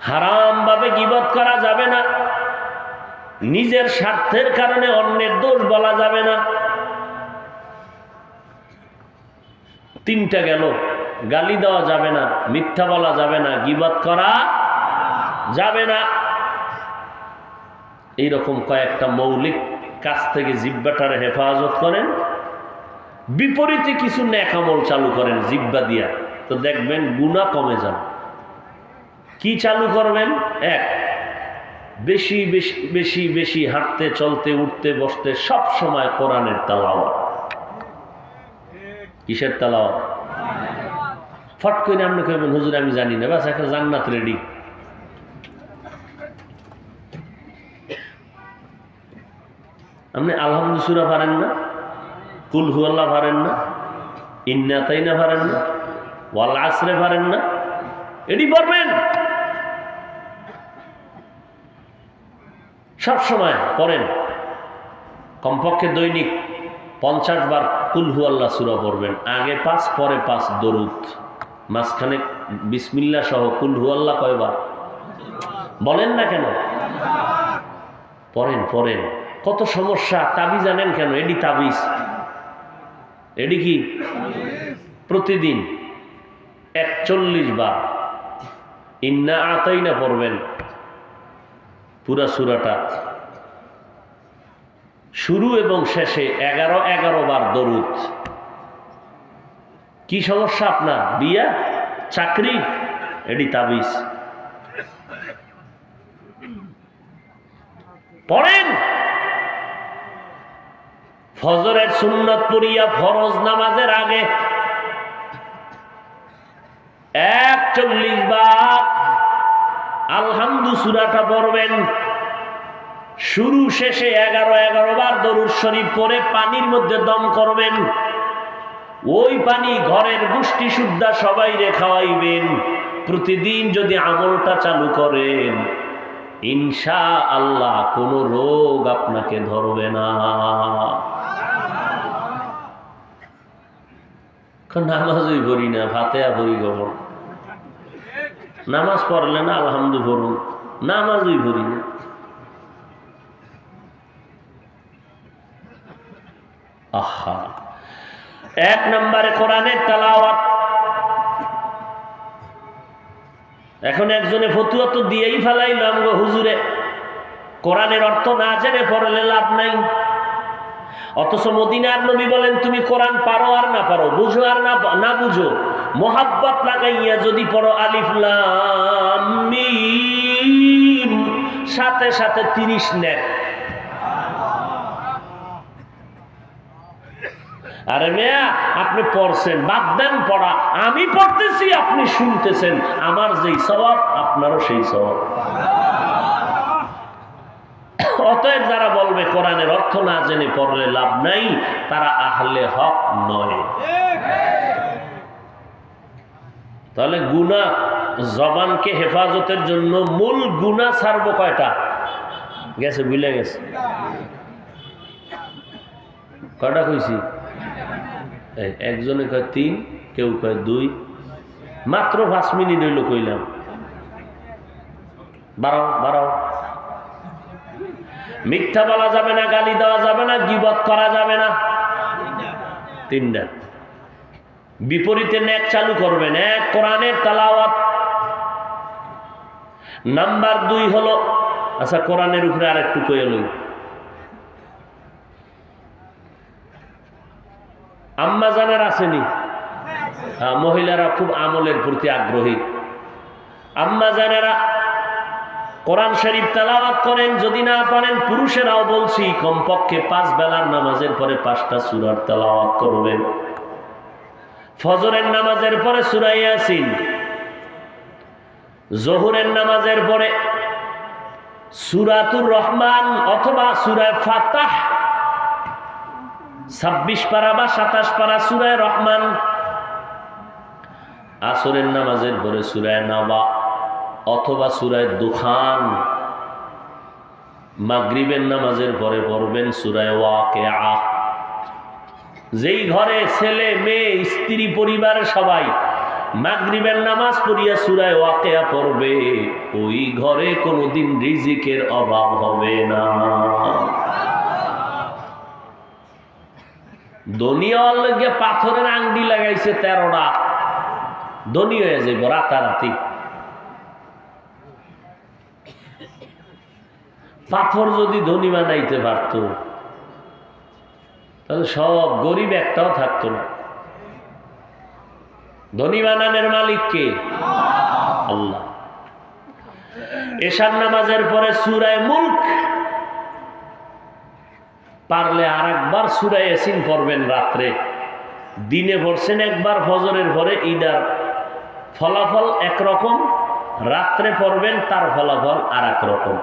হারামভাবে গিবত করা যাবে না। নিজের স্বার্থের কারণে অন্যের দোষ বলা যাবে না। তিনটা গেল, গালি দেওয়া যাবে না, মিথ্যা বলা যাবে না, গিবত করা যাবে না। এইরকম কয়েকটা মৌলিক কাজ থেকে জিব্বাটারে হেফাজত করেন। বিপরীতে কিছু ন্যাকামল চালু করেন জিব্বা দিয়া। তো দেখবেন গুণা কমে যাবে। কি চালু করবেন? এক, বেশি বেশি বেশি বেশি হাঁটতে, চলতে, উঠতে, বসতে সব সময় কোরআনের তালাওয়াত। কিসের তালাওয়াত? ফট করে আপনি কইবেন, হুজুর, আমি জানি না। বাস একটা জান্নাত রেডি আপনি আলহামদু সুরা পারেন না? কুল হুয়াল্লাহ পারেন না? ইন্নাতাইনা পারেন না? ওয়াল আসরে পারেন না? এটি পড়বেন সব সময় পড়েন। কমপক্ষে দৈনিক পঞ্চাশ বার কুলহু আল্লাহ সুরা পড়বেন। আগে পাঁচ, পরে পাঁচ দরুদ। মাঝখানে বিসমিল্লা সহ কুলহু আল্লাহ কয়বার? বলেন না কেন? পড়েন পড়েন। কত সমস্যা তাবি জানেন কেন? এডি তাবিজ। এডি কি? প্রতিদিন একচল্লিশ বার। ইন্না আতাই না পড়বেন। পুরা সুরাটা। শুরু এবং শেষে এগারো এগারো বার দরুদ। কি সমস্যা আপনার? বিয়া? চাকরি? এডি তাবিজ। পড়েন। ফজরের সুন্নত পড়িয়া ফরজ নামাজের আগে একচল্লিশ বার আলহামদু সুরাটা পড়বেন। শুরু শেষে এগারো এগারো বার দরুদ শরীফ পরে পানির মধ্যে দম করবেন। ওই পানি ঘরের গোষ্ঠী শুদ্ধা সবাই রে খাওয়াইবেন। প্রতিদিন যদি আমলটা চালু করেন ইনশা আল্লাহ কোন রোগ আপনাকে ধরবে না। নামাজই ভরি না ফাতেয়া ভরি গমন নামাজ পড়লে না আলহামদু ভরুন নামাজই ভরি না। এক নম্বরে কোরআনের তালাওয়াত। এখন একজনে ফতুয়া তো দিয়েই ফেলাইলাম গো হুজুরে। কোরআনের অর্থ না জেনে পড়লে লাভ নাই। অথচ মদিনার নবী বলেন, তুমি কোরআন পারো আর না পারো, বুঝো আর না না বুঝো। মোহাব্বত লাগাইয়া যদি পড়ো আলিফ, লাম, মিম, সাথে সাথে তিরিশ নেন আরে মেয়া, আপনি পড়ছেন, বাদ দেন পড়া। আমি পড়তেছি, আপনি শুনতেছেন। আমার যেই স্বভাব, আপনারও সেই স্বভাব। অতএব যারা বলবে কোরআনের অর্থ না জেনে পড়লে লাভ নাই, তারা আহলে হক নয়। তাহলে গুণা জবানকে হেফাজতের জন্য মূল গুণা ছাড়ব কয়টা? গেছে বুঝলে গেছে। কয়টা কইছি? একজনে কয় তিন, কেউ কয় দুই। মাত্র পাঁচ মিনিট হইল কইলাম। বাড়াও বাড়াও। মিথ্যা বলা যাবে না, গালি দেওয়া যাবে না, গিবত করা যাবে না। তিনটা। বিপরীতে ন্যাক চালু করবেন। এক কোরআনের তালাওয়াত। নাম্বার দুই হলো আচ্ছা কোরআনের উপরে আরেকটু কয়ে লই। আম্মা জানার আসেনি। হ্যাঁ, মহিলারা খুব আমলের প্রতি আগ্রহী। আম্মা জানেরা কোরআন শরীফ তেলাওয়াত করেন যদি না পারেন পুরুষেরাও বলছি কমপক্ষে পাঁচ বেলার নামাজের পরে পাঁচটা সুরার তেলাওয়াত করবেন। ফজরের নামাজের পরে সুরাই আসিন জহুরের নামাজের পরে সুরাতুর রহমান অথবা সুরায় ফাতাহ ছাব্বিশ পারা বা সাতাশ পারা সুরায় রহমান। আসরের নামাজের পরে সুরায় নাবা অথবা সুরায় দুখান। মাগরিবের নামাজের পরে পড়বেন সুরায় ওয়াকে যেই ঘরে ছেলে, মেয়ে, স্ত্রী পরিবারের সবাই মাগরিবের নামাজ পড়িয়া সুরায় ওয়াকেয়া পড়বে, ওই ঘরে কোনোদিন রিজিকের অভাব হবে না। দনিয়ার লগে পাথরের আংটি লাগাইছে তেরোটা। ধনী যাইব রাতারাতি। পাথর যদি ধনী বানাইতে পারত, তাহলে সব গরিব একটাও থাকতো না। ধনী বানানের মালিক কে? আল্লাহ। এশার নামাজের পরে সুরায় মুল্ক পারলে আর একবার সুরায় এসিন পড়বেন রাত্রে। দিনে পড়ছেন একবার, ফজরের পরে ঈদার ফলাফল একরকম, রাত্রে পড়বেন তার ফলাফল আর রকম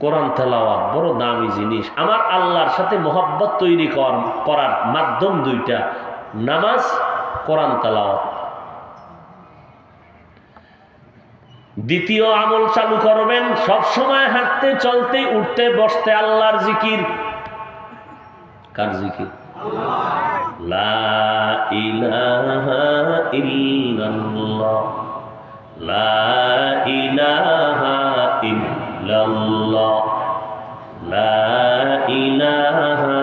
কোরআন তেলাওয়াত বড় দামি জিনিস। আমার আল্লাহর সাথে মোহাব্বত তৈরি কর- করার মাধ্যম দুইটা। নামাজ, কোরআন তেলাওয়াত। দ্বিতীয় আমল চালু করবেন, সব সময় হাঁটতে, চলতে, উঠতে, বসতে আল্লাহর জিকির। কার জিকির? লা ইলাহা ইল্লাল্লাহ। লা ইলাহা ইল্লাল্লাহ। লা ইলাহা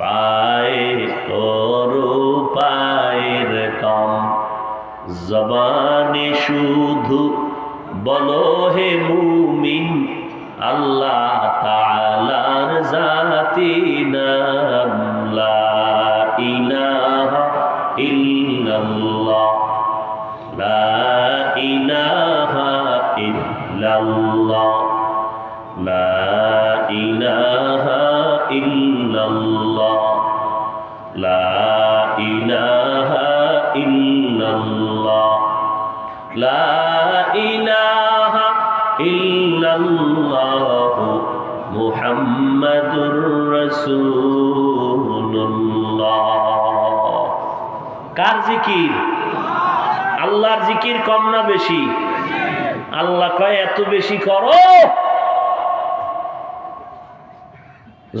পায়ে করো পায়ের কম। জবানে শুধু বলো হে মুমিন আল্লাহ তালার জাতি নাম ইলা মুহাম্মাদুর রাসূলুল্লাহ। কার জিকির? আল্লাহর জিকির কম না বেশি? আল্লাহ কয়, এত বেশি করো।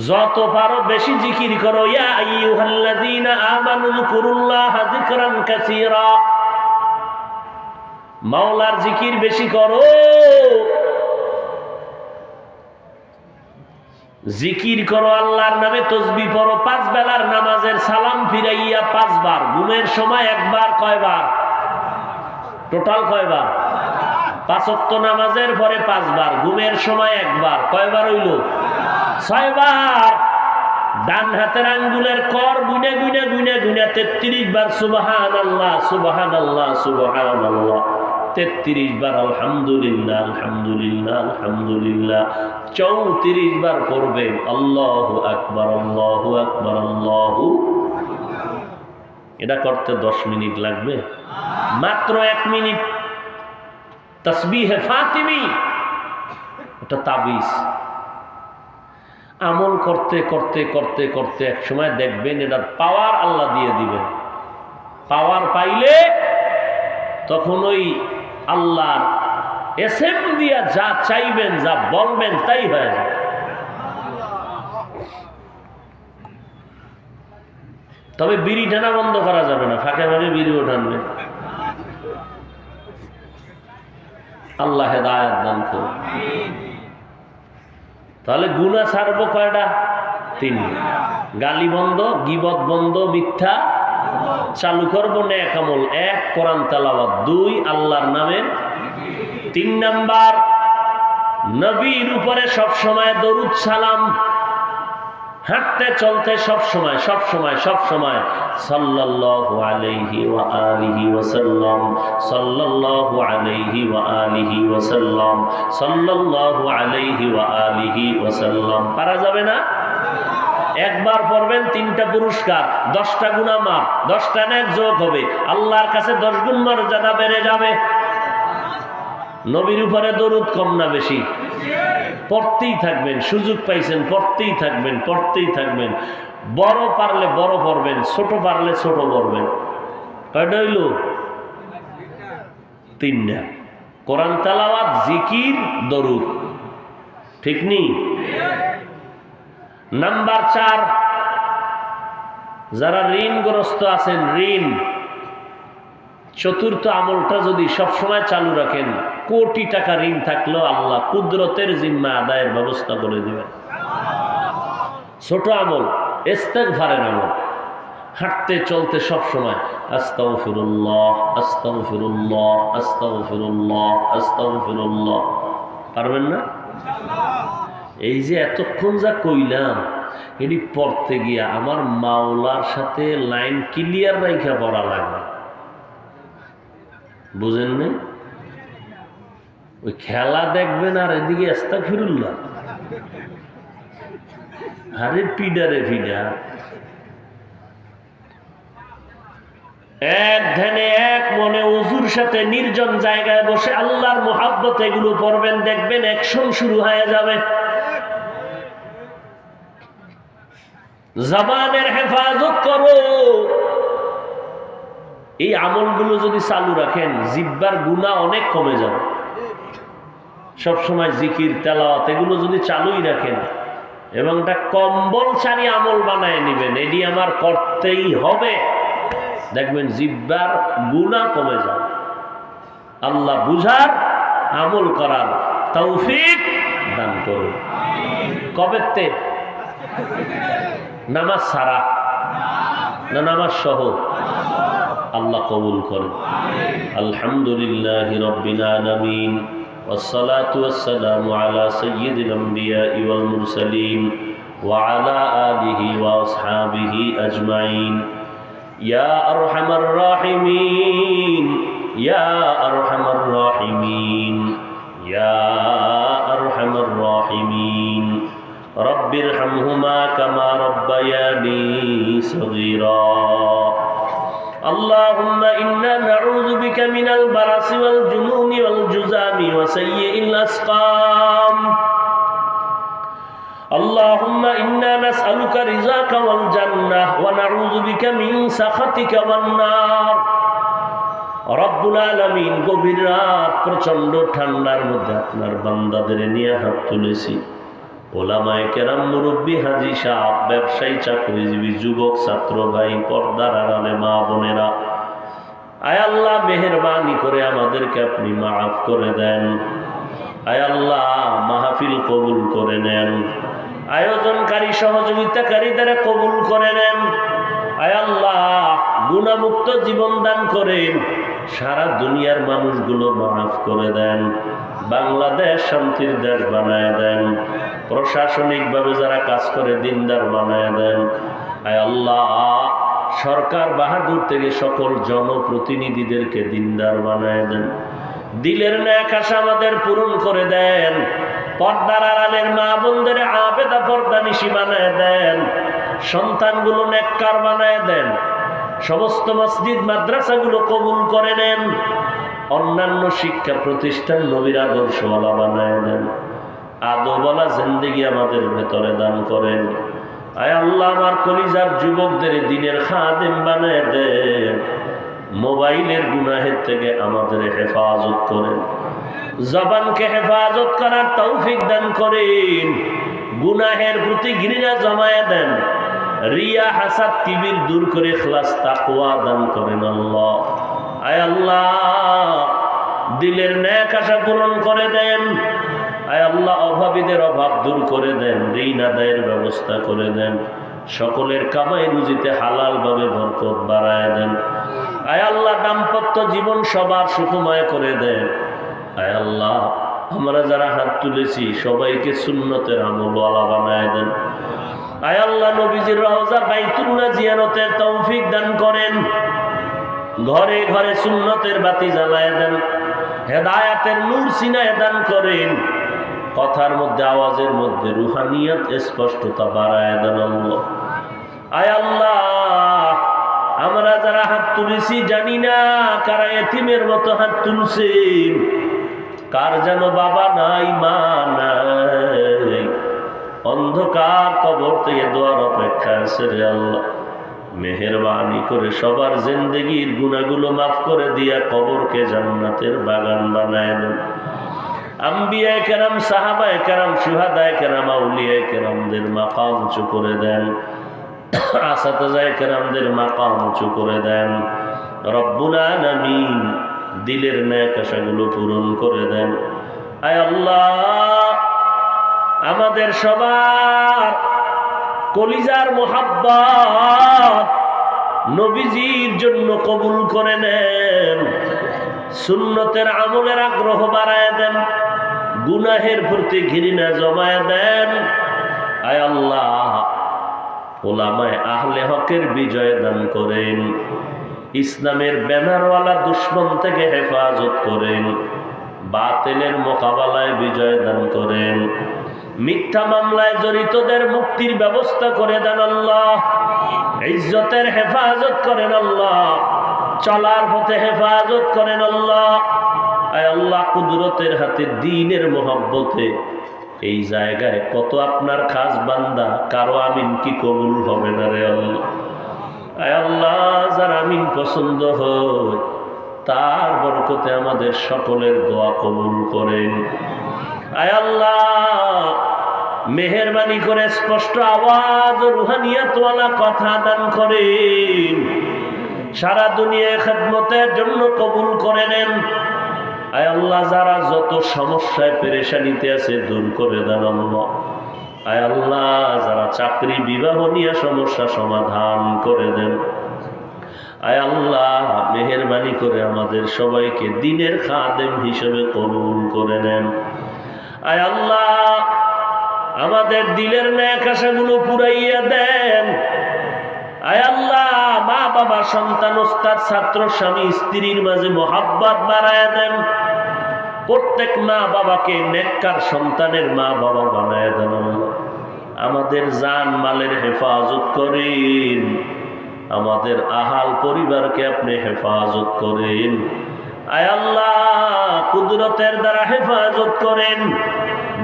যত পারো বেশি জিকির করো। ইয়া আইয়ুহাল্লাযীনা আমানু যকুরুল্লাহ যিকরান কাসীরা। মাওলার জিকির বেশি করো। জিকির করো আল্লাহর নামে, তসবি পড়ো, পাঁচ বেলার নামাজের সালাম ফিরাইয়া পাঁচবার, ঘুমের সময় একবার, কয়বার? টোটাল কয়বার? পাঁচক্ত নামাজের পরে পাঁচবার, ঘুমের সময় একবার, কয়বার হইল? ছয়বার। ডান হাতের আঙ্গুলের কর গুনে গুনে গুনে গুনে তেত্রিশ বার সুবাহান আল্লাহ সুবাহান আল্লাহ সুবাহান আল্লাহ তেত্রিশ বার আলহামদুলিল্লাহ আলহামদুলিল্লাহ আলহামদুলিল্লাহ। চৌত্রিশ বার পড়বেন, আল্লাহ আকবর আল্লাহ আকবর, আল্লাহ এটা করতে দশ মিনিট লাগবে। মাত্র এক মিনিট। তসবিহে ফাতিমি। ওটা তাবিজ। আমল করতে করতে করতে করতে এক সময় দেখবেন এটার পাওয়ার আল্লাহ দিয়ে দিবেন। পাওয়ার পাইলে তখন ওই আল্লাহর এসএম দিয়া যা চাইবেন, যা বলবেন, তাই হয়ে যাবে। তবে বিড়ি টানা বন্ধ করা যাবে না, ফাঁকে ফাঁকে বিড়িও টানবে আল্লাহ হেদায়ত দান করুন। তাহলে গুণা ছাড়বো কয়টা? তিন গালি বন্ধ, গিবত বন্ধ, মিথ্যা চালু করব ন্যাকামল এক, কোরআন তালাবাদ দুই, আল্লাহর নামে। তিন নাম্বার, নবীর উপরে সব সময় দরুদ সালাম। হাঁটতে, চলতে সব সময় সব সময় সব সময় সাল্লাল্লাহু আলাইহি ওয়া আলিহি ওয়াসাল্লাম। সাল্লাল্লাহু আলাইহি ওয়া আলিহি ওয়াসাল্লাম। সাল্লাল্লাহু আলাইহি ওয়া আলিহি ওয়াসাল্লাম। পারা যাবে না? একবার পড়বেন তিনটা পুরস্কার, দশটা গুণা দশটা ন্যাক যোগ হবে। আল্লাহর কাছে দশ গুণ মর্যাদা বেড়ে যাবে। নবীর উপরে দরুদ কম না বেশি? পড়তেই থাকবেন, সুযোগ পাইছেন, পড়তেই থাকবেন পড়তেই থাকবেন। বড় পারলে বড় পড়বেন, ছোট পারলে ছোট পড়বেন। কয়টা তিনটা। কোরআন তালাওয়াত, জিকির, দরুদ। ঠিক নেই নাম্বার চার, যারা ঋণগ্রস্ত আছেন, ঋণ। চতুর্থ আমলটা যদি সবসময় চালু রাখেন, কোটি টাকা ঋণ থাকলেও আল্লাহ কুদরতের জিম্মা আদায়ের ব্যবস্থা করে দিবেন। ছোট আমল এস্তেক ভারের আমল। হাঁটতে, চলতে সব সময় আস্তাও ফিরুল্লাহ আস্তাও ফিরুল্লাহ আস্তাও ফিরুল্লাহ আস্তাও ফিরুল্লাহ পারবেন না? এই যে এতক্ষণ যা কইলাম, এটি পড়তে গিয়া আমার মাওলার সাথে লাইন ক্লিয়ার রাইখা পড়া লাগবে। বুঝেন না ওই খেলা দেখবেন আর এদিকে আস্তা ফিরুল্লাহ আরে পিডারে পিডা। এক ধ্যানে এক মনে উজুর সাথে নির্জন জায়গায় বসে আল্লাহর মোহাব্বত এগুলো পড়বেন, দেখবেন অ্যাকশন শুরু হয়ে যাবে। জবানের হেফাজত করো। এই আমলগুলো যদি চালু রাখেন, জিব্বার গুণা অনেক কমে যাবে। সবসময় জিকির, তেলাওয়াত, এগুলো যদি চালুই রাখেন, এবং এটা কম্বল ছাড়ি আমল বানায় নেবেন, এটি আমার করতেই হবে। দেখবেন জিব্বার গুণা কমে যাবে। আল্লাহ বুঝার, আমল করার তৌফিক দান করুন। কবেতে নামাজ সারা না নামাজ সহ আল্লাহ কবুল করেন আলহামদুলিল্লাহ রব্বিল আলামিন والصلاة والسلام على سيد الأنبياء والمرسلين وعلى آله وأصحابه أجمعين يا أرحم الراحمين يا أرحم الراحمين يا أرحم الراحمين رب ارحمهما كما ربياني صغيرا اللهم إنا نعوذ بك من البرص والجنون والجزام وسيء الأسقام اللهم إنا نسألك رزاك والجنة ونعوذ بك من سخطك والنار রব্বুল আলমিন গভীর রাত প্রচন্ড ঠান্ডার মধ্যে আপনার বান্দাদের নিয়ে হাত তুলেছি ওলামায় কেরাম মুরব্বী হাজি সাহ, ব্যবসায়ী, চাকরিজীবী, যুবক, ছাত্র ভাই, পর্দার আড়ালে মা বোনেরা। আয় আল্লাহ, মেহরবানি করে আমাদেরকে আপনি মাফ করে দেন। আয় আল্লাহ, মাহফিল কবুল করে নেন। আয়োজনকারী, সহযোগিতাকারীদের কবুল করে নেন। আয় আল্লাহ, গুণামুক্ত জীবন দান করেন। সারা দুনিয়ার মানুষগুলো মাফ করে দেন। বাংলাদেশ শান্তির দেশ বানায় দেন। প্রশাসনিকভাবে যারা কাজ করে, দিনদার বানায় দেন। আয় আল্লাহ, সরকার বাহাদুর থেকে সকল জনপ্রতিনিধিদেরকে দিনদার বানায় দেন। দিলের ন্যাক আশা আমাদের পূরণ করে দেন। পর্দার আড়ালের মা বোনদের আবেদা পর্দা নিশি বানায় দেন। সন্তানগুলো নেককার বানায় দেন। সমস্ত মসজিদ, মাদ্রাসাগুলো কবুল করে নেন। অন্যান্য শিক্ষা প্রতিষ্ঠান নবীর আদর্শওয়ালা বানায় দেন। আদোবালা জিন্দিগি আমাদের ভেতরে দান করেন। আয় আল্লাহ, আমার কলিজার যুবকদের দিনের খাদেম বানায় দেন মোবাইলের গুনাহের থেকে আমাদের হেফাজত করেন। জবানকে হেফাজত করার তৌফিক দান করেন। গুনাহের প্রতি ঘৃণা জমায় দেন। রিয়া, হাসাদ কিবির দূর করে খ্লাস তাকুয়া দান করেন আল্লাহ। আয় আল্লাহ, দিলের ন্যাক আশা পূরণ করে দেন। আয় আল্লাহ অভাবীদের অভাব দূর করে দেন, ঋণ আদায়ের ব্যবস্থা করে দেন, সকলের কামাই রুজিতে হালালভাবে বরকত বাড়ায় দেন। আয় আল্লাহ দাম্পত্য জীবন সবার সুখময় করে দেন। আয় আল্লাহ, আমরা যারা হাত তুলেছি, সবাইকে সুন্নতের আমলওয়ালা বানায় দেন। আয় আল্লাহ, নবীজির রওজা বাইতুল্লাহ জিয়ারতের তৌফিক দান করেন। ঘরে ঘরে সুন্নতের বাতি জ্বালায় দেন। হেদায়াতের নূর সিনায় দান করেন। কথার মধ্যে, আওয়াজের মধ্যে রুহানিয়ত, স্পষ্টতা বাড়ায় দেন আল্লাহ। আয় আল্লাহ, আমরা যারা হাত তুলেছি জানি না কারা এতিমের মতো হাত তুলছেন কার যেন বাবা নাই, মা নাই। অন্ধকার কবর থেকে দোয়ার অপেক্ষা আছে রে আল্লাহ। মেহরবানি করে সবার জিন্দগির গুণাগুলো মাফ করে দিয়া কবরকে জান্নাতের বাগান বানায় দেন। আম্বিয়ায় কেরাম সাহাবায় কেরাম সুহাদায় কেরাম আউলিয়ায় কেরামদের মাকাম উঁচু করে দেন। আসাতাজায় কেরামদের মাকাম উঁচু করে দেন। রব্বুল আলামিন দিলের ন্যাক পূরণ করে দেন। আয় আল্লাহ, আমাদের সবার কলিজার মোহাব্বত নবীজির জন্য কবুল করে নেন। সুন্নতের আমলের আগ্রহ বাড়ায় দেন। গুনাহের প্রতি ঘৃণা জমায় দেন। আয় আল্লাহ, ওলামায় আহলে হকের বিজয় দান করেন। ইসলামের ব্যানারওয়ালা দুশ্মন থেকে হেফাজত করেন। বাতিলের মোকাবেলায় বিজয় দান করেন। মিথ্যা মামলায় জড়িতদের মুক্তির ব্যবস্থা করে দেন আল্লাহ। ইজ্জতের হেফাজত করেন আল্লাহ। চলার পথে হেফাজত করেন আল্লাহ। আয় আল্লাহ কুদরতের হাতে দিনের মোহাব্বতে। এই জায়গায় কত আপনার খাস বান্দা, কারও আমিন কি কবুল হবে না রে আল্লাহ? আয় আল্লাহ, যার আমিন পছন্দ হয়, তার বরকতে আমাদের সকলের দোয়া কবুল করেন। আয় আল্লাহ, মেহরবানি করে স্পষ্ট আওয়াজ ও রুহানিয়াতওয়ালা কথা দান করেন। সারা দুনিয়ায় খেদমতের জন্য কবুল করে নেন। আয় আল্লাহ, যারা যত সমস্যায় পেরেশানিতে আছে, দূর করে দেন আল্লাহ। আয় আল্লাহ, যারা চাকরি বিবাহ নিয়ে সমস্যা সমাধান করে দেন। আয় আল্লাহ, মেহরবানি করে আমাদের সবাইকে দিনের খাদেম হিসেবে কবুল করে নেন। আয় আল্লাহ, আমাদের দিলের ন্যাক আশাগুলো পুরাইয়া দেন। আয় আল্লাহ বাবা সন্তান, ওস্তাদ, ছাত্র, স্বামী, স্ত্রীর মাঝে মোহাব্বত বাড়ায় দেন। প্রত্যেক মা বাবাকে নেককার সন্তানের মা বাবা বানায় দেন আমাদের জান মালের হেফাজত করেন। আমাদের আহাল পরিবারকে আপনি হেফাজত করেন। আয় আল্লাহ, কুদরতের দ্বারা হেফাজত করেন।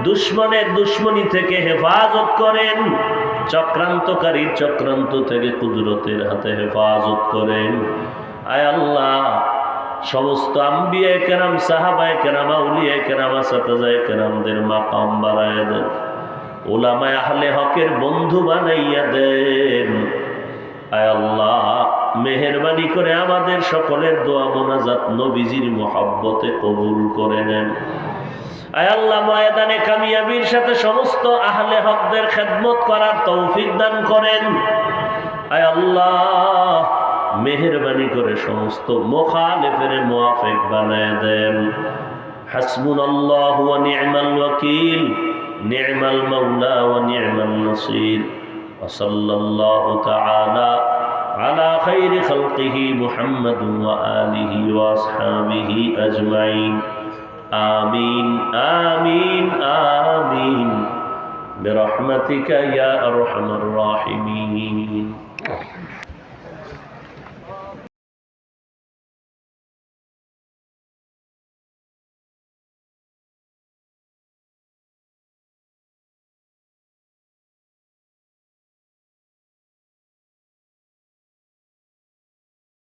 দুশ্মনের দুশ্মনী থেকে হেফাজত করেন। চক্রান্তকারী চক্রান্ত থেকে কুদরতের হাতে হেফাজত করেন। আয় আল্লাহ, সমস্ত আম্বিয়ায় কেরাম, সাহাবায় কেরাম আউলিয়ায় কেরাম, আসাতাজায় কেরামদের মাকাম বাড়ায় দেন। ওলামায় আহলে হকের বন্ধু বানাইয়া দেন। আয় আল্লাহ, মেহরবানি করে আমাদের সকলের দোয়া মোনাজাত নবীজির মোহাব্বতে কবুল করে নেন। আল্লাহ ময়দানে কামিয়াবির সাথে সমস্ত আহলে হকদের খেদমত করার তৌফিক দান করেন আয় আল্লাহ মেহরবানি করে সমস্ত মোখালেফের মোয়াফেক বানায় দেন হাসবুন আল্লাহ ওয়া নি'মাল ওয়াকিল নি'মাল মাওলা ওয়া নি'মান নাসির وصلى الله تعالى على خير خلقه محمد وآله وأصحابه أجمعين آمين آمين آمين. برحمتك يا أرحم الراحمين.